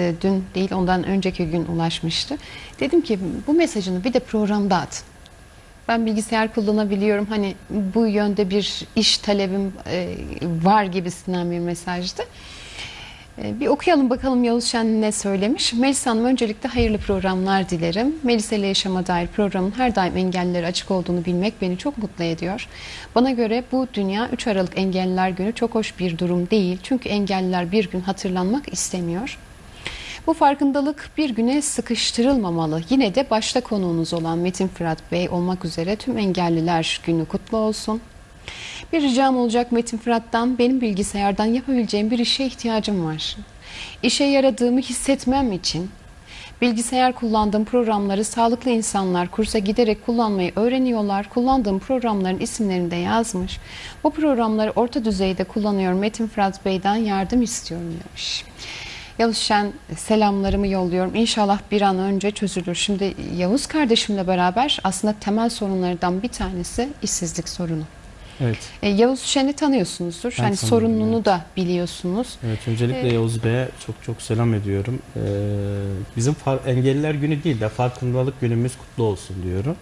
e, dün değil ondan önceki gün ulaşmıştı. Dedim ki bu mesajını bir de programda at. Ben bilgisayar kullanabiliyorum. Hani bu yönde bir iş talebim e, var gibisinden bir mesajdı. E, Bir okuyalım bakalım Yavuz Şen ne söylemiş. Melisa Hanım öncelikle hayırlı programlar dilerim. Melisa ile Yaşama Dair programın her daim engellilere açık olduğunu bilmek beni çok mutlu ediyor. Bana göre bu dünya 3 Aralık Engelliler Günü çok hoş bir durum değil. Çünkü engelliler bir gün hatırlanmak istemiyor. Bu farkındalık bir güne sıkıştırılmamalı. Yine de başta konuğunuz olan Metin Fırat Bey olmak üzere tüm engelliler günü kutlu olsun. Bir ricam olacak Metin Fırat'tan benim bilgisayardan yapabileceğim bir işe ihtiyacım var. İşe yaradığımı hissetmem için bilgisayar kullandığım programları sağlıklı insanlar kursa giderek kullanmayı öğreniyorlar. Kullandığım programların isimlerini de yazmış. Bu programları orta düzeyde kullanıyorum. Metin Fırat Bey'den yardım istiyorum demiş. Yavuz Şen selamlarımı yolluyorum. İnşallah bir an önce çözülür. Şimdi Yavuz kardeşimle beraber aslında temel sorunlardan bir tanesi işsizlik sorunu. Evet. E, Yavuz Şen'i tanıyorsunuzdur. Ben hani sorununu evet. da biliyorsunuz. Evet öncelikle Evet. Yavuz Bey'e çok çok selam ediyorum. Ee, bizim engelliler günü değil de farkındalık günümüz kutlu olsun diyorum.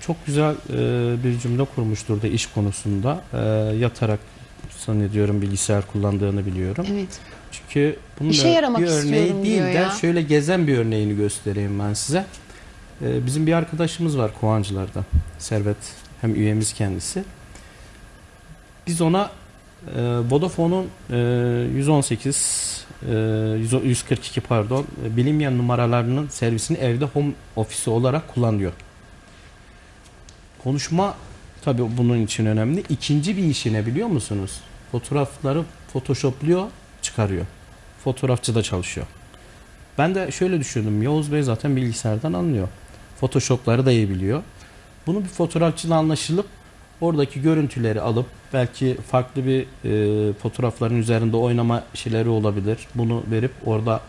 Çok güzel e, bir cümle kurmuştur da iş konusunda. Ee, yatarak zannediyorum bilgisayar kullandığını biliyorum. Evet. Çünkü bunun İşe bir örneği değil de ya. şöyle gezen bir örneğini göstereyim ben size. Ee, bizim bir arkadaşımız var Kovancılar'da. Servet hem üyemiz kendisi. Biz ona e, Vodafone'un e, 118 e, 100 142 pardon e, bilinmeyen numaralarının servisini evde home ofisi olarak kullanıyor. Konuşma tabii bunun için önemli. İkinci bir işi ne biliyor musunuz? Fotoğrafları photoshopluyor, çıkarıyor. Fotoğrafçı da çalışıyor. Ben de şöyle düşündüm. Yavuz Bey zaten bilgisayardan anlıyor. Photoshop'ları da iyi biliyor. Bunu bir fotoğrafçıyla anlaşılıp oradaki görüntüleri alıp belki farklı bir e, fotoğrafların üzerinde oynama şeyleri olabilir. Bunu verip orada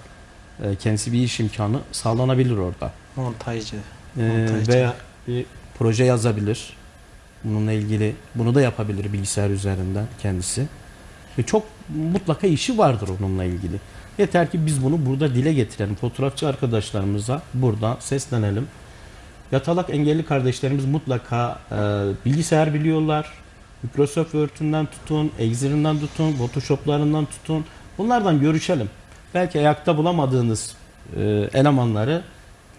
e, kendisi bir iş imkanı sağlanabilir orada. Montajcı. E, Montajcı. veya bir proje yazabilir. Bununla ilgili bunu da yapabilir bilgisayar üzerinden kendisi. Ve çok mutlaka işi vardır onunla ilgili. Yeter ki biz bunu burada dile getirelim. Fotoğrafçı arkadaşlarımıza buradan seslenelim. Yatalak engelli kardeşlerimiz mutlaka e, bilgisayar biliyorlar. Microsoft Word'ünden tutun, Excel'inden tutun, Photoshop'larından tutun. Bunlardan görüşelim. Belki ayakta bulamadığınız e, elemanları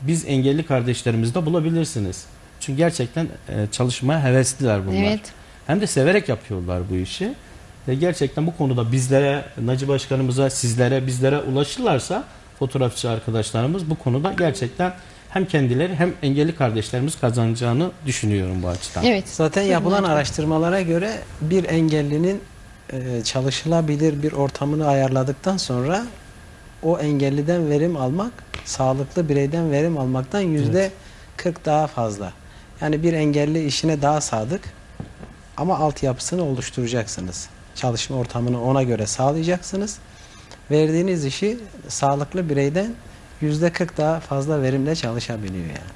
biz engelli kardeşlerimizde bulabilirsiniz. Çünkü gerçekten e, çalışmaya hevesliler bunlar. Evet. Hem de severek yapıyorlar bu işi. Ve gerçekten bu konuda bizlere, Naci Başkanımıza, sizlere, bizlere ulaşırlarsa fotoğrafçı arkadaşlarımız bu konuda gerçekten hem kendileri hem engelli kardeşlerimiz kazanacağını düşünüyorum bu açıdan. Evet. Zaten yapılan araştırmalara göre bir engellinin e, çalışılabilir bir ortamını ayarladıktan sonra o engelliden verim almak sağlıklı bireyden verim almaktan yüzde 40 daha fazla. Yani bir engelli işine daha sadık ama altyapısını oluşturacaksınız. Çalışma ortamını ona göre sağlayacaksınız. Verdiğiniz işi sağlıklı bireyden yüzde 40 daha fazla verimle çalışabiliyor yani.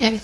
Evet.